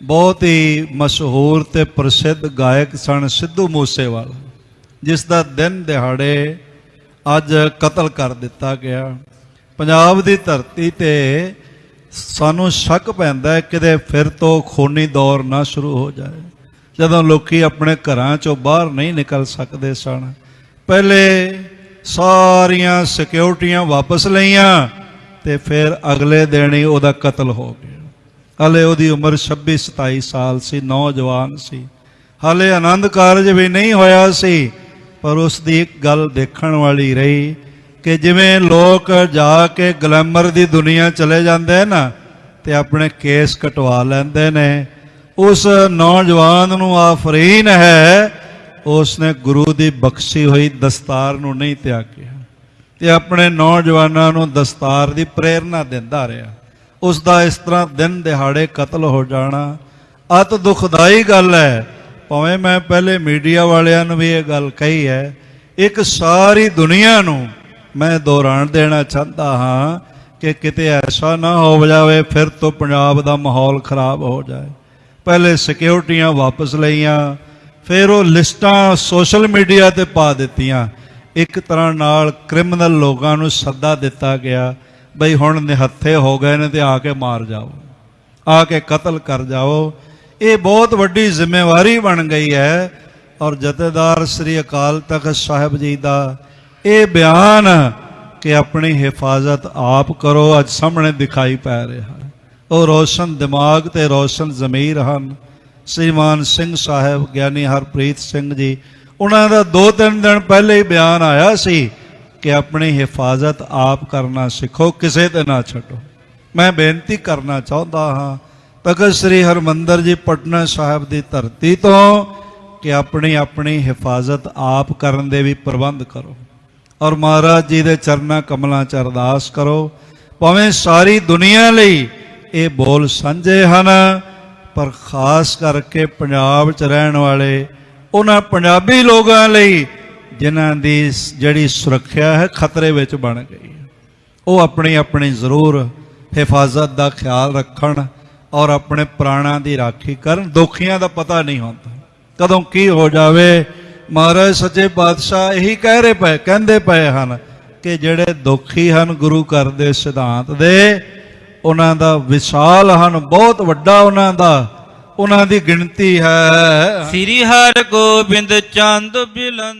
ਬਹੁਤ ਹੀ ਮਸ਼ਹੂਰ ਤੇ ਪ੍ਰਸਿੱਧ ਗਾਇਕ ਸਨ ਸਿੱਧੂ ਮੂਸੇਵਾਲਾ, ਜਿਸ ਦਾ ਦਿਨ ਦਿਹਾੜੇ ਅੱਜ ਕਤਲ ਕਰ ਦਿੱਤਾ ਗਿਆ। ਪੰਜਾਬ ਦੀ ਧਰਤੀ ਤੇ ਸਾਨੂੰ ਸ਼ੱਕ ਪੈਂਦਾ ਹੈ ਕਿਤੇ ਫਿਰ ਤੋਂ ਖੂਨੀ ਦੌਰ ਨਾ ਸ਼ੁਰੂ ਹੋ ਜਾਏ, ਜਦੋਂ ਲੋਕੀ ਆਪਣੇ ਘਰਾਂ ਚੋਂ ਬਾਹਰ ਨਹੀਂ ਨਿਕਲ ਸਕਦੇ ਸਨ। ਪਹਿਲੇ ਸਾਰੀਆਂ ਸਿਕਿਉਰਟੀਆਂ ਵਾਪਸ ਲਈਆਂ ਤੇ ਫਿਰ ਅਗਲੇ ਦਿਨ ਹੀ ਉਹਦਾ ਕਤਲ ਹੋ ਗਿਆ। ਹਲੇ ਉਹਦੀ ਉਮਰ 26 27 ਸਾਲ ਸੀ, ਨੌਜਵਾਨ ਸੀ। ਹਲੇ ਆਨੰਦ ਕਾਰਜ ਵੀ ਨਹੀਂ ਹੋਇਆ ਸੀ, ਪਰ ਉਸ ਦੀ ਇੱਕ ਗੱਲ ਦੇਖਣ ਵਾਲੀ ਰਹੀ ਕਿ ਜਿਵੇਂ ਲੋਕ ਜਾ ਕੇ ਗਲੈਮਰ ਦੀ ਦੁਨੀਆ ਚਲੇ ਜਾਂਦੇ ਨਾ ਤੇ ਆਪਣੇ ਕੇਸ ਕਟਵਾ ਲੈਂਦੇ ਨੇ, ਉਸ ਨੌਜਵਾਨ ਨੂੰ ਆਫਰੀਨ ਹੈ ਉਸ ਨੇ ਗੁਰੂ ਦੀ ਬਖਸ਼ੀ ਹੋਈ ਦਸਤਾਰ ਨੂੰ ਨਹੀਂ ਤਿਆਗਿਆ ਤੇ ਆਪਣੇ ਨੌਜਵਾਨਾਂ ਨੂੰ ਦਸਤਾਰ ਦੀ ਪ੍ਰੇਰਣਾ ਦਿੰਦਾ ਰਿਹਾ। ਉਸ ਦਾ ਇਸ ਤਰ੍ਹਾਂ ਦਿਨ ਦਿਹਾੜੇ ਕਤਲ ਹੋ ਜਾਣਾ। ਅਤ ਦੁਖਦਾਈ ਗੱਲ ਹੈ। ਭਾਵੇਂ ਮੈਂ ਪਹਿਲੇ ਮੀਡੀਆ ਵਾਲਿਆਂ ਨੂੰ ਵੀ ਇਹ ਗੱਲ ਕਹੀ ਹੈ, ਇੱਕ ਸਾਰੀ ਦੁਨੀਆ ਨੂੰ ਮੈਂ ਦੁਹਰਾਣ ਦੇਣਾ ਚਾਹੁੰਦਾ ਹਾਂ ਕਿ ਕਿਤੇ ਐਸਾ ਨਾ ਹੋ ਜਾਵੇ, ਫਿਰ ਤੋਂ ਪੰਜਾਬ ਦਾ ਮਾਹੌਲ ਖਰਾਬ ਹੋ ਜਾਏ। ਪਹਿਲੇ ਸਿਕਿਉਰਟੀਆਂ ਵਾਪਸ ਲਈਆਂ, ਫਿਰ ਉਹ ਲਿਸਟਾਂ ਸੋਸ਼ਲ ਮੀਡੀਆ ਤੇ ਪਾ ਦਿੱਤੀਆਂ। ਇੱਕ ਤਰ੍ਹਾਂ ਨਾਲ ਕ੍ਰਿਮੀਨਲ ਲੋਕਾਂ ਨੂੰ ਸੱਦਾ ਦਿੱਤਾ ਗਿਆ। ਬਈ ਹੁਣ ਨਿਹੱਥੇ ਹੋ ਗਏ ਨੇ ਤੇ ਆ ਕੇ ਮਾਰ ਜਾਓ, ਆ ਕੇ ਕਤਲ ਕਰ ਜਾਓ। ਇਹ ਬਹੁਤ ਵੱਡੀ ਜ਼ਿੰਮੇਵਾਰੀ ਬਣ ਗਈ ਹੈ ਔਰ ਜਥੇਦਾਰ ਸ੍ਰੀ ਅਕਾਲ ਤਖਤ ਸਾਹਿਬ ਜੀ ਦਾ ਇਹ ਬਿਆਨ ਕਿ ਆਪਣੀ ਹਿਫਾਜ਼ਤ ਆਪ ਕਰੋ, ਅੱਜ ਸਾਹਮਣੇ ਦਿਖਾਈ ਪੈ ਰਿਹਾ ਉਹ ਰੋਸ਼ਨ ਦਿਮਾਗ ਤੇ ਰੋਸ਼ਨ ਜ਼ਮੀਰ ਹਨ। ਸ੍ਰੀਮਾਨ ਸਿੰਘ ਸਾਹਿਬ, ਗਿਆਨੀ ਹਰਪ੍ਰੀਤ ਸਿੰਘ ਜੀ, ਉਹਨਾਂ ਦਾ ਦੋ ਤਿੰਨ ਦਿਨ ਪਹਿਲੇ ਹੀ ਬਿਆਨ ਆਇਆ ਸੀ ਕਿ ਆਪਣੀ ਹਿਫਾਜ਼ਤ ਆਪ ਕਰਨਾ ਸਿੱਖੋ, ਕਿਸੇ ਤੇ ਨਾ ਛੱਡੋ। ਮੈਂ ਬੇਨਤੀ ਕਰਨਾ ਚਾਹੁੰਦਾ ਹਾਂ ਤਖਤ ਸ੍ਰੀ ਹਰਮੰਦਰ ਜੀ ਪਟਨਾ ਸਾਹਿਬ ਦੀ ਧਰਤੀ ਤੋਂ ਕਿ ਆਪਣੀ ਆਪਣੀ ਹਿਫਾਜ਼ਤ ਆਪ ਕਰਨ ਦੇ ਵੀ ਪ੍ਰਬੰਧ ਕਰੋ ਔਰ ਮਹਾਰਾਜ ਜੀ ਦੇ ਚਰਨਾਂ ਕਮਲਾਂ ਚ ਅਰਦਾਸ ਕਰੋ, ਭਾਵੇਂ ਸਾਰੀ ਦੁਨੀਆ ਲਈ ਇਹ ਬੋਲ ਸਾਂਝੇ ਹਨ, ਪਰ ਖਾਸ ਕਰਕੇ ਪੰਜਾਬ 'ਚ ਰਹਿਣ ਵਾਲੇ ਉਹਨਾਂ ਪੰਜਾਬੀ ਲੋਕਾਂ ਲਈ ਜਿਨ੍ਹਾਂ ਦੀ ਜਿਹੜੀ ਸੁਰੱਖਿਆ ਹੈ ਖਤਰੇ ਵਿੱਚ ਬਣ ਗਈ ਹੈ। ਉਹ ਆਪਣੀ ਆਪਣੀ ਜ਼ਰੂਰ ਹਿਫਾਜ਼ਤ ਦਾ ਖਿਆਲ ਰੱਖਣ ਔਰ ਆਪਣੇ ਪ੍ਰਾਣਾਂ ਦੀ ਰਾਖੀ ਕਰਨ। ਦੋਖੀਆਂ ਦਾ ਪਤਾ ਨਹੀਂ ਹੁੰਦਾ। ਕਦੋਂ ਕੀ ਹੋ ਜਾਵੇ? ਮਹਾਰਾਜ ਸੱਚੇ ਪਾਤਸ਼ਾਹ ਇਹੀ ਕਹਿ ਰਹੇ ਪਏ, ਕਹਿੰਦੇ ਪਏ ਹਨ ਕਿ ਜਿਹੜੇ ਦੁਖੀ ਹਨ ਗੁਰੂ ਘਰ ਦੇ ਸਿਧਾਂਤ ਦੇ, ਉਹਨਾਂ ਦਾ ਵਿਸ਼ਾਲ ਹਨ, ਬਹੁਤ ਵੱਡਾ ਉਹਨਾਂ ਦਾ। ਉਹਨਾਂ ਦੀ ਗਿਣਤੀ ਹੈ। ਸ੍ਰੀ ਹਰਿ ਗੋਬਿੰਦ ਚੰਦ ਬਿਲੰਦ